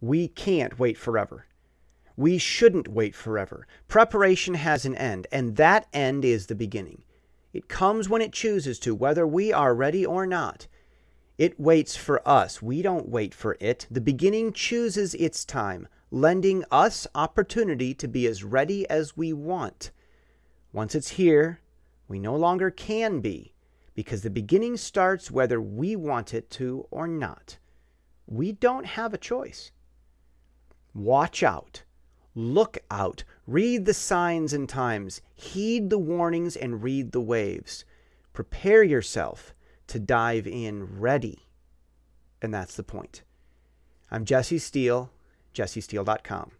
We can't wait forever. We shouldn't wait forever. Preparation has an end, and that end is the beginning. It comes when it chooses to, whether we are ready or not. It waits for us. We don't wait for it. The beginning chooses its time, lending us opportunity to be as ready as we want. Once it's here, we no longer can be, because the beginning starts whether we want it to or not. We don't have a choice. Watch out. Look out. Read the signs and times. Heed the warnings and read the waves. Prepare yourself to dive in ready. And that's the point. I'm Jesse Steele, jessesteele.com.